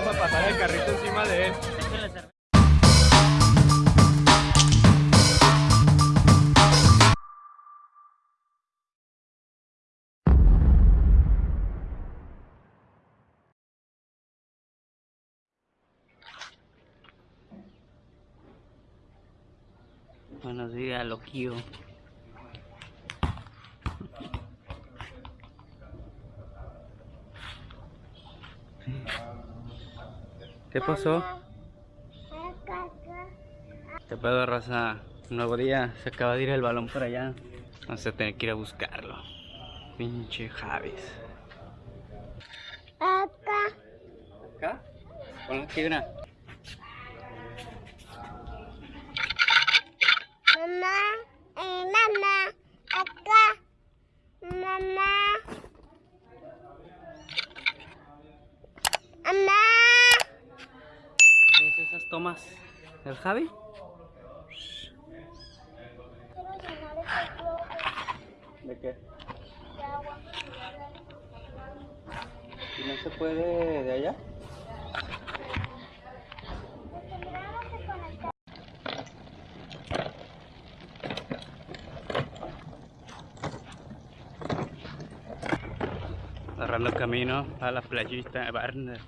vamos a pasar el carrito encima de él. Buenos días, loquillo. ¿Qué pasó? ¿Qué pedo, raza? Nuevo día. Se acaba de ir el balón para allá. Vamos a tener que ir a buscarlo. Pinche Javis. Acá. ¿Acá? Ponlo aquí, mira. Mamá. Eh, mamá. Acá. Mamá. Mamá. ¿Qué es esas tomas? ¿El Javi? ¿De qué? ¿Y no se puede de allá? Mira, no se conecta. Agarrando camino a la playita de Barner.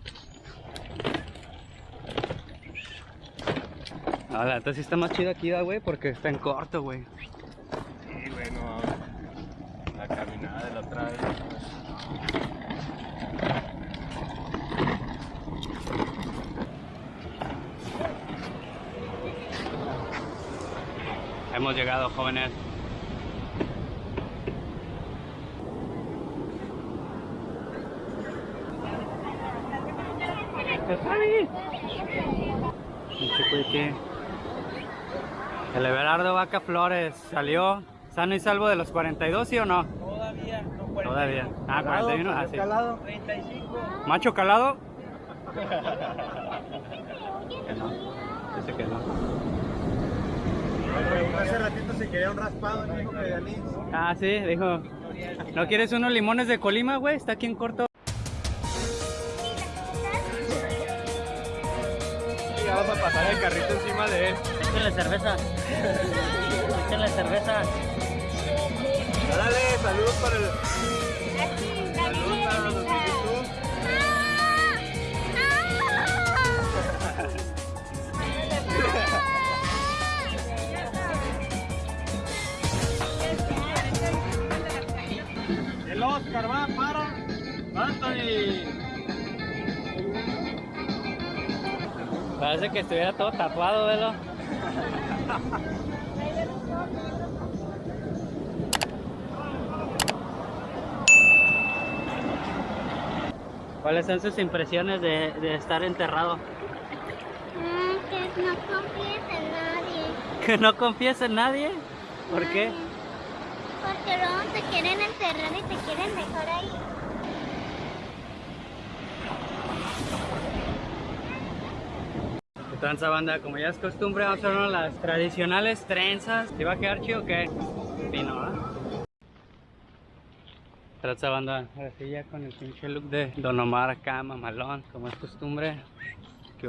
No, la neta sí está más chida aquí, da, güey, porque está en corto, güey. Sí, bueno, la caminada de la otra vez. Hemos llegado, jóvenes. Pinche cuique. El Everardo Vaca Flores salió sano y salvo de los 42, ¿sí o no? Todavía, no 40. Todavía. Ah, 41, ah, sí. Calado. 35. ¿Macho calado? Que no. Dice que no. Hace ratito se quería un raspado, dijo. Ah, sí, dijo. ¿No quieres unos limones de Colima, güey? Está aquí en corto. Vamos a pasar el carrito encima de él. Échale cerveza. Échale cerveza. Dale, saludos para el. Parece que estuviera todo tatuado, velo. ¿Cuáles son sus impresiones de, de estar enterrado? Ah, que no confíes en nadie. ¿Que no confías en nadie? ¿Por qué? Porque luego te quieren enterrar y te quieren dejar ahí. Tranza banda? Como ya es costumbre, vamos a hacer las tradicionales trenzas. ¿Te va a quedar chido o qué? Vino, ¿ah? Tranza banda, ahora sí ya con el pinche look de Don Omar acá, mamalón, como es costumbre. Que?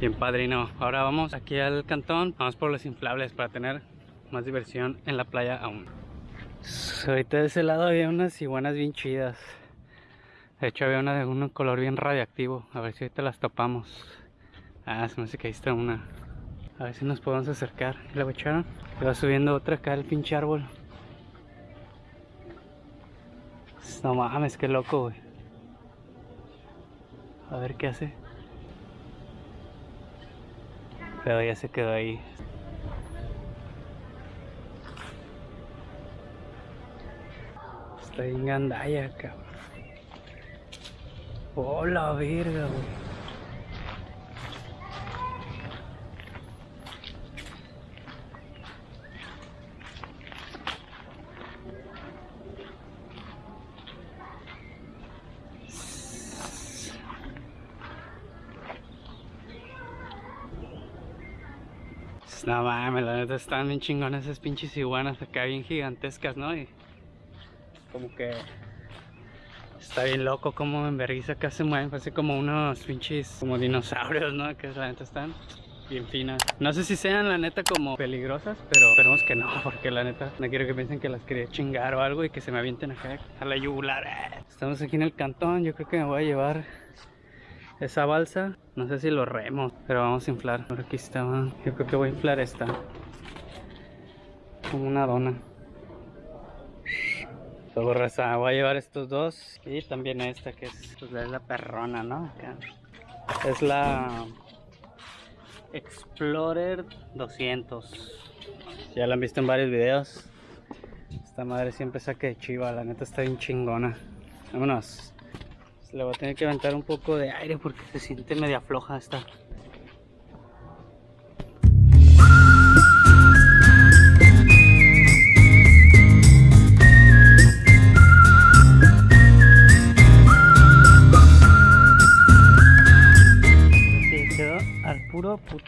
Bien padrino. Ahora vamos aquí al cantón, vamos por los inflables para tener más diversión en la playa aún. Ahorita de ese lado había unas iguanas bien chidas. De hecho había una de un color bien radiactivo. A ver si ahorita las topamos. Ah, se me hace que ahí está una. A ver si nos podemos acercar. ¿Y la echaron? Se va subiendo otra acá el pinche árbol. No mames, qué loco, güey. A ver qué hace. Pero ya se quedó ahí. Está en gandalla, cabrón. Oh, la verga, güey. No mames, la neta están bien chingonas esas pinches iguanas acá bien gigantescas, ¿no? Y como que Está bien loco como en vergüenza acá se mueven, parece como unos pinches como dinosaurios, ¿no? Que la neta están bien finas. No sé si sean la neta como peligrosas, pero esperemos que no, porque la neta no quiero que piensen que las quería chingar o algo y que se me avienten acá a la yugular. Estamos aquí en el cantón, yo creo que me voy a llevar esa balsa. No sé si lo remo, pero vamos a inflar. Por aquí estaba, yo creo que voy a inflar esta. Como una dona. Sobre raza, voy a llevar estos dos y también esta que es, pues, es la perrona, ¿no? Es la Explorer 200. Ya la han visto en varios videos. Esta madre siempre saca de chiva, la neta está bien chingona. Vámonos. Le voy a tener que aventar un poco de aire porque se siente media floja esta.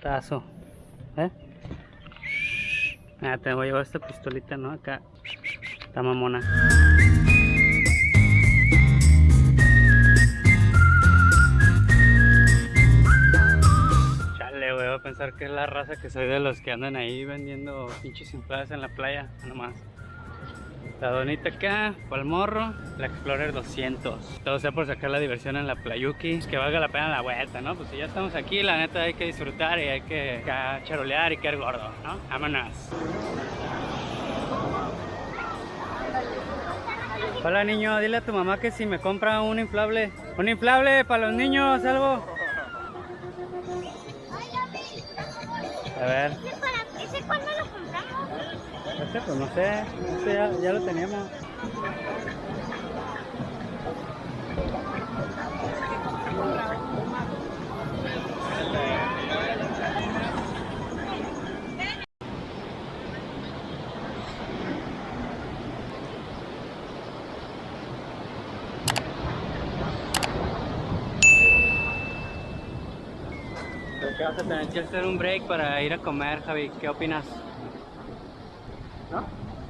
Putazo. ¿Eh? Ah, te voy a llevar esta pistolita, ¿no? Acá. Está mamona. Chale, güey, voy a pensar que es la raza que soy de los que andan ahí vendiendo pinches infladas en la playa, nomás. La donita acá, el morro, la Explorer 200. Todo sea por sacar la diversión en la Playuki, que valga la pena la vuelta, ¿no? Pues si ya estamos aquí, la neta hay que disfrutar y hay que charolear y caer gordo, ¿no? Vámonos. Hola niño, dile a tu mamá que si me compra un inflable. Un inflable para los niños, algo. A ver, este pues no sé, este ya, ya lo que vas a tener que hacer un break para ir a comer, Javi. ¿Qué opinas?